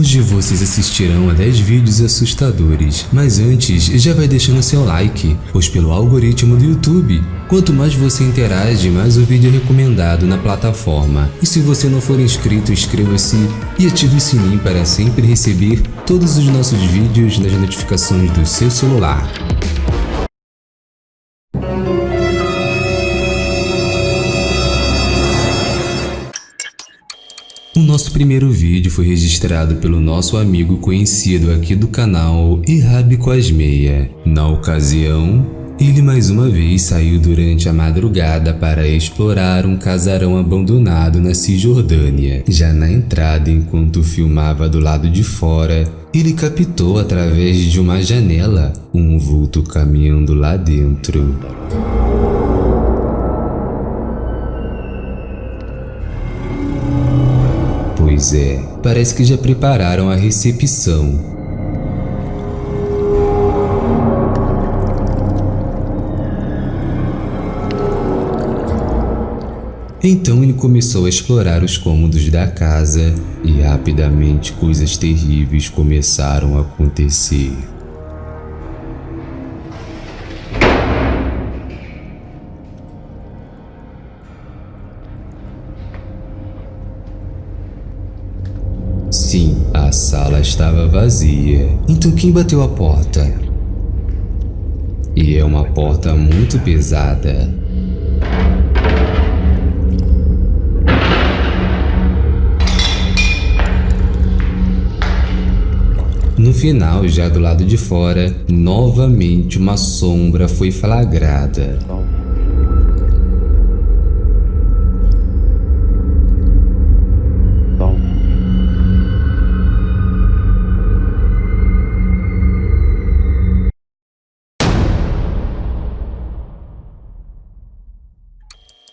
Hoje vocês assistirão a 10 vídeos assustadores, mas antes já vai deixando seu like, pois pelo algoritmo do YouTube, quanto mais você interage, mais o vídeo é recomendado na plataforma. E se você não for inscrito, inscreva-se e ative o sininho para sempre receber todos os nossos vídeos nas notificações do seu celular. O nosso primeiro vídeo foi registrado pelo nosso amigo conhecido aqui do canal Ihab Cosmeia. Na ocasião, ele mais uma vez saiu durante a madrugada para explorar um casarão abandonado na Cisjordânia. Já na entrada, enquanto filmava do lado de fora, ele captou através de uma janela um vulto caminhando lá dentro. Pois é, parece que já prepararam a recepção. Então ele começou a explorar os cômodos da casa e rapidamente coisas terríveis começaram a acontecer. Sim, a sala estava vazia. Então quem bateu a porta? E é uma porta muito pesada. No final, já do lado de fora, novamente uma sombra foi flagrada.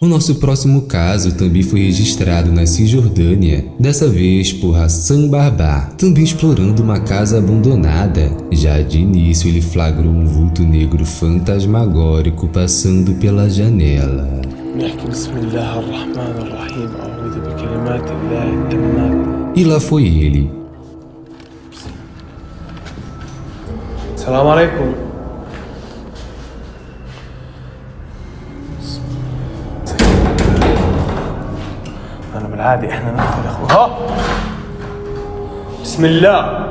O nosso próximo caso também foi registrado na Cisjordânia, dessa vez por Hassan Barbar, também explorando uma casa abandonada. Já de início ele flagrou um vulto negro fantasmagórico passando pela janela. E lá foi ele. Salam alaikum. بالعادي إحنا ندخل يا أخوي ها؟ بسم الله.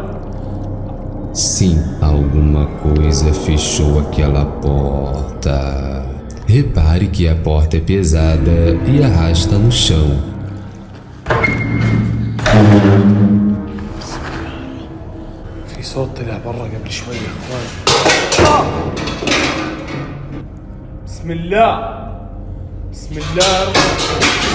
Sim, alguma coisa fechou aquela porta. Repare que a porta é pesada e arrasta no chão. في صوت طلع برا قبل شوي يا أخوان. بسم الله. بسم الله.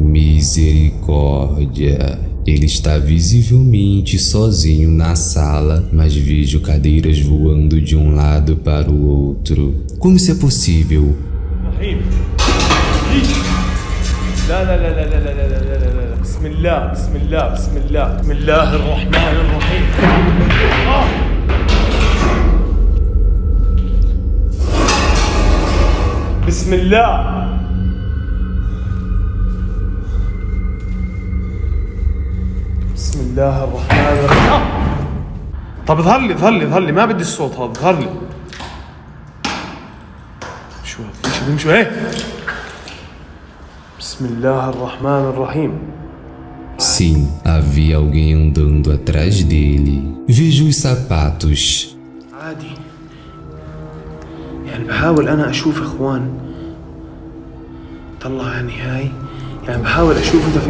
Misericórdia. Ele está visivelmente sozinho na sala, mas vejo cadeiras voando de um lado para o outro. Como isso é possível? رحيم لا لا لا لا لا لا لا لا لا لا لا بسم الله بسم الله بسم الله بسم الله الرحمن الرحيم آه. بسم الله الله الرحمن الرحيم. طب اظهر لي اظهر لي اظهر لي. ما بدي الصوت هذا اظهر لي. شو امشي امشي هيك بسم الله الرحمن الرحيم. Sim, havia alguém andando atrás dele. Vejo os sapatos. عادي. يعني بحاول أنا أشوف إخوان. طلع يعني هاي يعني بحاول أشوف أنت في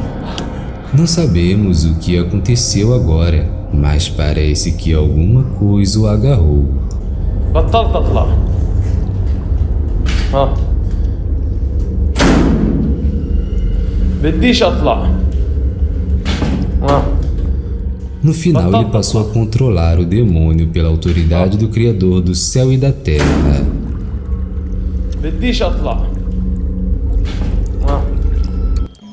Não sabemos o que aconteceu agora, mas parece que alguma coisa o agarrou. بطلت اطلع ها بديش اطلع No final, ele passou a controlar o demônio pela autoridade do Criador do céu e da terra. بديش اطلع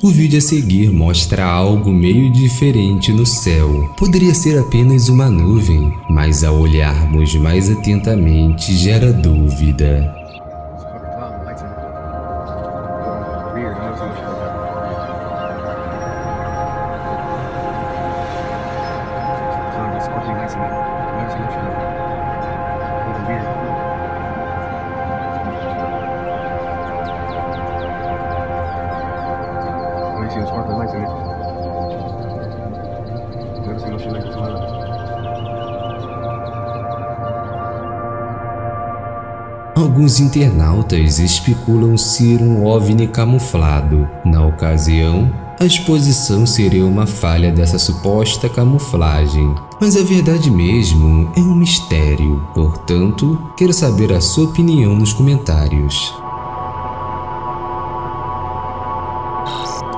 o vídeo a seguir mostra algo meio diferente no céu. Poderia ser apenas uma nuvem, mas ao olharmos mais atentamente gera dúvida. Alguns internautas especulam ser um OVNI camuflado. Na ocasião, a exposição seria uma falha dessa suposta camuflagem. Mas a verdade mesmo é um mistério, portanto, quero saber a sua opinião nos comentários.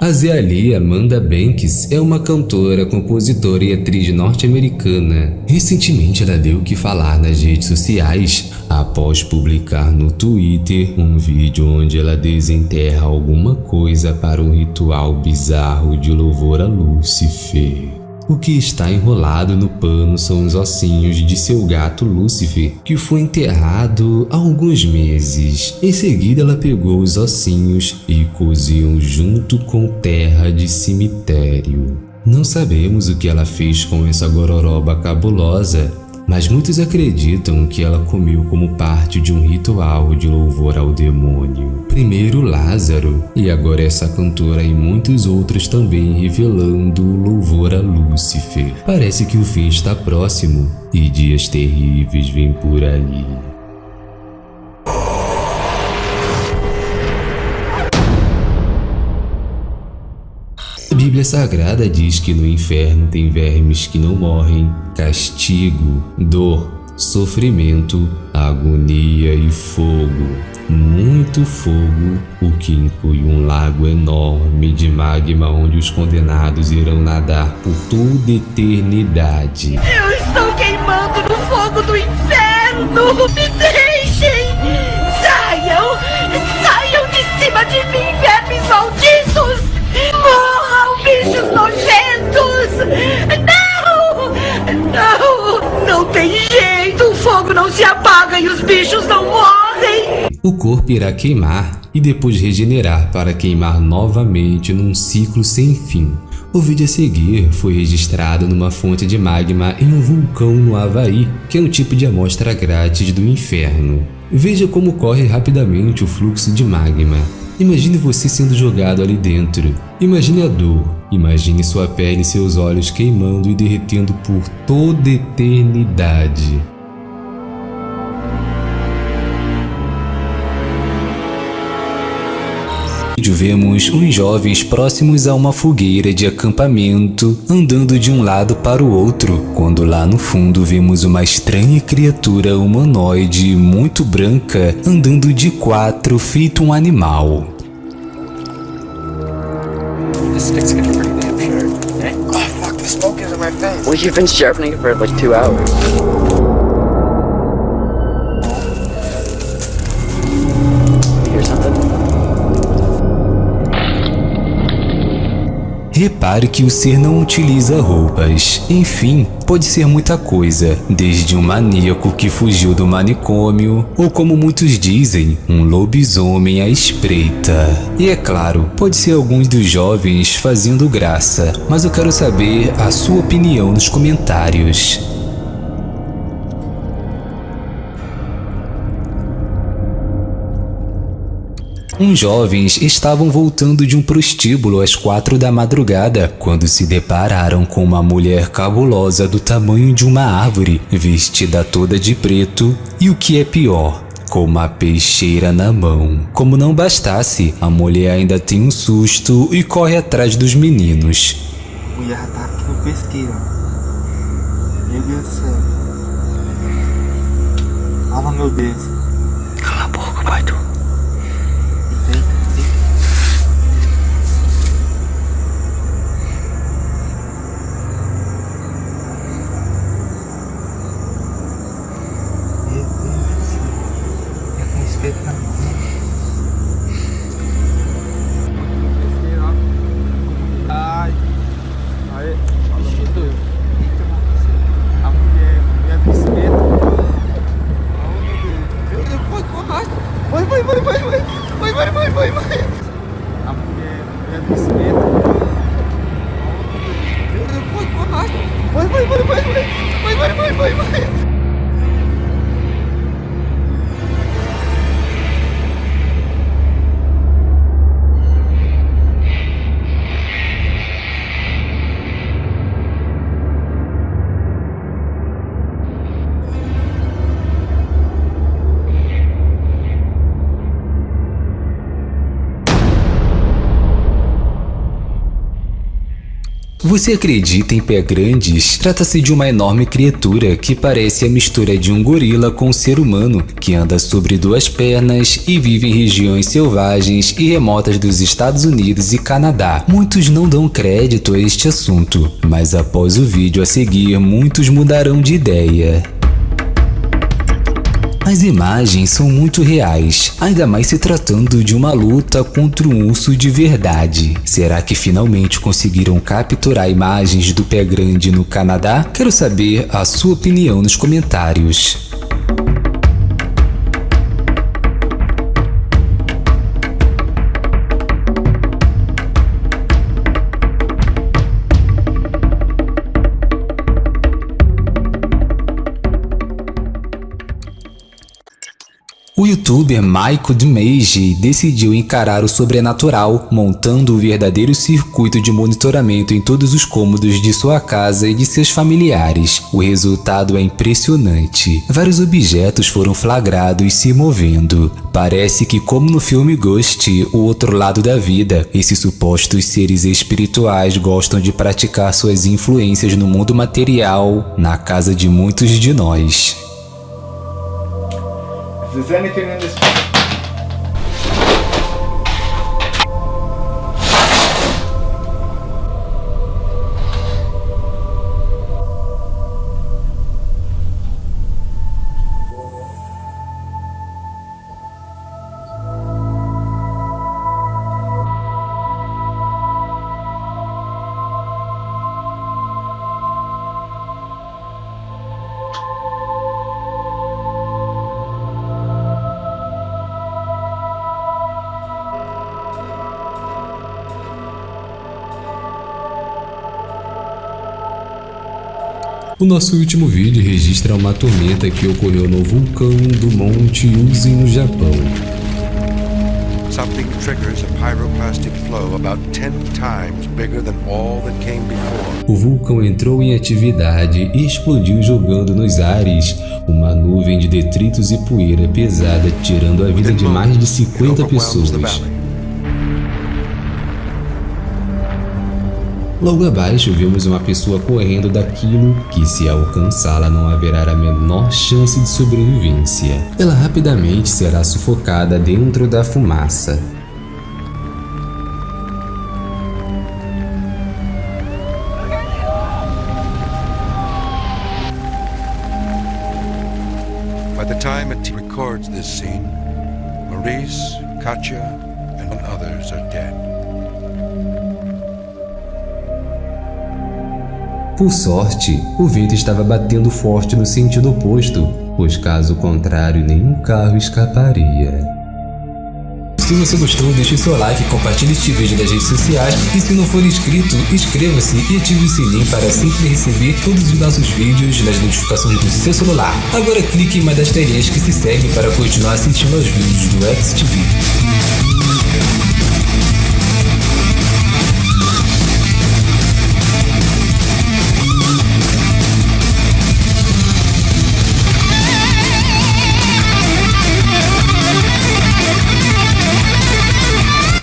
A Zeali Amanda Banks é uma cantora, compositora e atriz norte-americana. Recentemente ela deu o que falar nas redes sociais após publicar no Twitter um vídeo onde ela desenterra alguma coisa para um ritual bizarro de louvor a Lúcifer. O que está enrolado no pano são os ossinhos de seu gato Lúcifer, que foi enterrado há alguns meses. Em seguida, ela pegou os ossinhos e coziam junto com terra de cemitério. Não sabemos o que ela fez com essa gororoba cabulosa, mas muitos acreditam que ela comeu como parte de um ritual de louvor ao demônio. Primeiro Lázaro, e agora essa cantora e muitos outros também revelando louvor a Lúcifer. Parece que o fim está próximo e dias terríveis vêm por aí. Bíblia Sagrada diz que no inferno tem vermes que não morrem, castigo, dor, sofrimento, agonia e fogo. Muito fogo, o que inclui um lago enorme de magma onde os condenados irão nadar por toda eternidade. Eu estou queimando no fogo do inferno! Me deixem! Saiam! Saiam de cima de mim! Morram, bichos nojentos! Não! Não! Não tem jeito! O fogo não se apaga e os bichos não morrem! O corpo irá queimar e depois regenerar para queimar novamente num ciclo sem fim. O vídeo a seguir foi registrado numa fonte de magma em um vulcão no Havaí, que é um tipo de amostra grátis do inferno. Veja como corre rapidamente o fluxo de magma. Imagine você sendo jogado ali dentro. Imagine a dor. Imagine sua pele e seus olhos queimando e derretendo por toda eternidade. vídeo vemos uns jovens próximos a uma fogueira de acampamento andando de um lado para o outro, quando lá no fundo vemos uma estranha criatura humanoide muito branca andando de quatro feito um animal. This stick's getting pretty damn sharp. Eh? Oh fuck, the smoke is in my face. Well, you've been sharpening it for like two hours. Repare que o ser não utiliza roupas. Enfim, pode ser muita coisa, desde um maníaco que fugiu do manicômio, ou como muitos dizem, um lobisomem à espreita. E é claro, pode ser alguns dos jovens fazendo graça, mas eu quero saber a sua opinião nos comentários. Uns jovens estavam voltando de um prostíbulo às quatro da madrugada quando se depararam com uma mulher cabulosa do tamanho de uma árvore, vestida toda de preto e o que é pior, com uma peixeira na mão. Como não bastasse, a mulher ainda tem um susto e corre atrás dos meninos. A mulher tá aqui no pesqueiro. Meu Deus do céu. Fala, meu Deus. Cala a boca, pai tu. It's Você acredita em pé grandes? Trata-se de uma enorme criatura que parece a mistura de um gorila com um ser humano, que anda sobre duas pernas e vive em regiões selvagens e remotas dos Estados Unidos e Canadá. Muitos não dão crédito a este assunto, mas após o vídeo a seguir, muitos mudarão de ideia. As imagens são muito reais, ainda mais se tratando de uma luta contra um urso de verdade. Será que finalmente conseguiram capturar imagens do pé grande no Canadá? Quero saber a sua opinião nos comentários. Youtuber Michael DeMage decidiu encarar o sobrenatural, montando um verdadeiro circuito de monitoramento em todos os cômodos de sua casa e de seus familiares. O resultado é impressionante. Vários objetos foram flagrados se movendo. Parece que, como no filme Ghost, o outro lado da vida, esses supostos seres espirituais gostam de praticar suas influências no mundo material, na casa de muitos de nós. If there's anything in this O nosso último vídeo registra uma tormenta que ocorreu no vulcão do Monte Uzi no Japão. Something triggers a pyroclastic flow about 10 times bigger than all that came before. O vulcão entrou em atividade e explodiu jogando nos ares uma nuvem de detritos e poeira pesada, tirando a vida de mais de 50 pessoas. Logo abaixo vemos uma pessoa correndo daquilo que se alcançá-la não haverá a menor chance de sobrevivência. Ela rapidamente será sufocada dentro da fumaça. By the time it records this scene, Maurice, Katya, and others are dead. Por sorte, o vento estava batendo forte no sentido oposto, pois caso contrário nenhum carro escaparia. Se você gostou, deixe seu like, compartilhe este vídeo nas redes sociais e se não for inscrito, inscreva-se e ative o sininho para sempre receber todos os nossos vídeos nas notificações do seu celular. Agora clique em uma das telinhas que se segue para continuar assistindo aos vídeos do XTV.